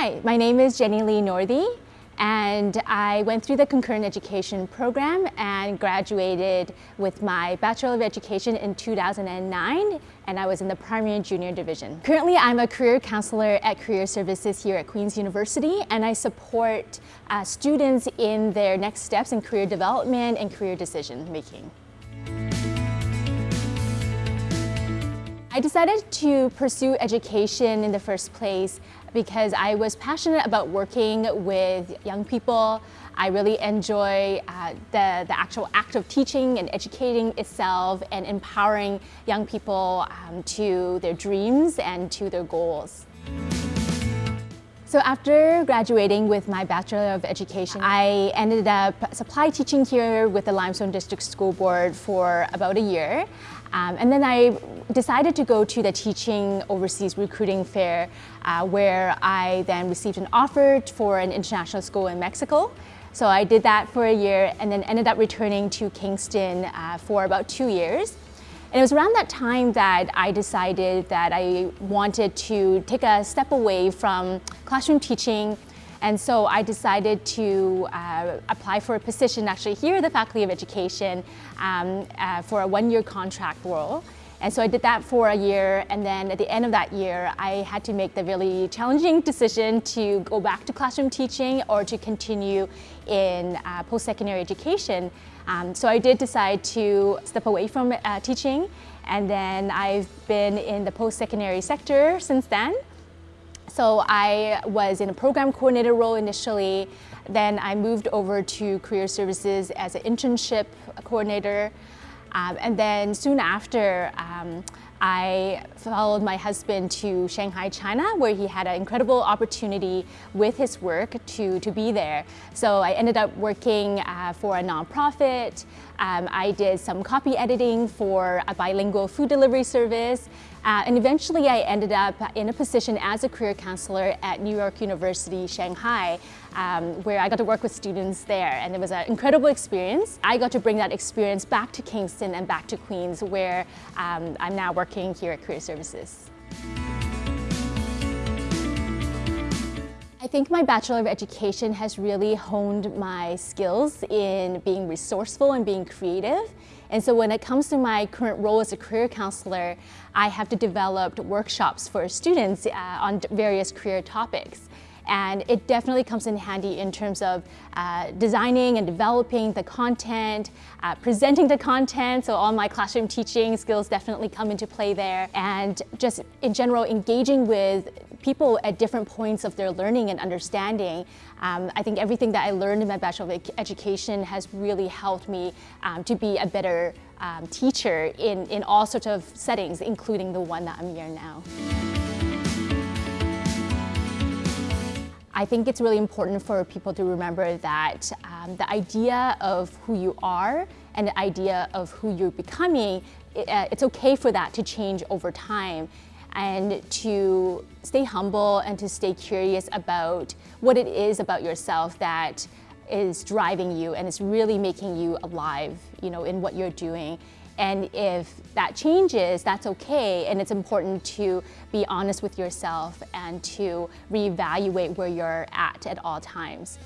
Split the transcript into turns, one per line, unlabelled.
Hi, my name is Jenny Lee Northey and I went through the concurrent education program and graduated with my Bachelor of Education in 2009 and I was in the primary and junior division. Currently I'm a career counselor at Career Services here at Queen's University and I support uh, students in their next steps in career development and career decision making. I decided to pursue education in the first place because I was passionate about working with young people. I really enjoy uh, the, the actual act of teaching and educating itself and empowering young people um, to their dreams and to their goals. So after graduating with my Bachelor of Education, I ended up supply teaching here with the Limestone District School Board for about a year. Um, and then I decided to go to the Teaching Overseas Recruiting Fair uh, where I then received an offer for an international school in Mexico. So I did that for a year and then ended up returning to Kingston uh, for about two years. And it was around that time that I decided that I wanted to take a step away from classroom teaching and so I decided to uh, apply for a position actually here at the Faculty of Education um, uh, for a one-year contract role. And so I did that for a year and then at the end of that year I had to make the really challenging decision to go back to classroom teaching or to continue in uh, post-secondary education. Um, so I did decide to step away from uh, teaching and then I've been in the post-secondary sector since then. So I was in a program coordinator role initially, then I moved over to career services as an internship coordinator. Um, and then soon after, um, I followed my husband to Shanghai, China, where he had an incredible opportunity with his work to, to be there. So I ended up working uh, for a nonprofit. Um, I did some copy editing for a bilingual food delivery service. Uh, and eventually I ended up in a position as a career counselor at New York University, Shanghai, um, where I got to work with students there. And it was an incredible experience. I got to bring that experience back to Kingston and back to Queen's, where um, I'm now working here at Career Services. I think my Bachelor of Education has really honed my skills in being resourceful and being creative. And so when it comes to my current role as a career counselor, I have to develop workshops for students uh, on various career topics. And it definitely comes in handy in terms of uh, designing and developing the content, uh, presenting the content, so all my classroom teaching skills definitely come into play there, and just in general engaging with people at different points of their learning and understanding. Um, I think everything that I learned in my Bachelor of Education has really helped me um, to be a better um, teacher in, in all sorts of settings, including the one that I'm in now. I think it's really important for people to remember that um, the idea of who you are and the idea of who you're becoming, it, uh, it's okay for that to change over time and to stay humble and to stay curious about what it is about yourself that is driving you and is really making you alive, you know, in what you're doing. And if that changes, that's okay. And it's important to be honest with yourself and to reevaluate where you're at at all times.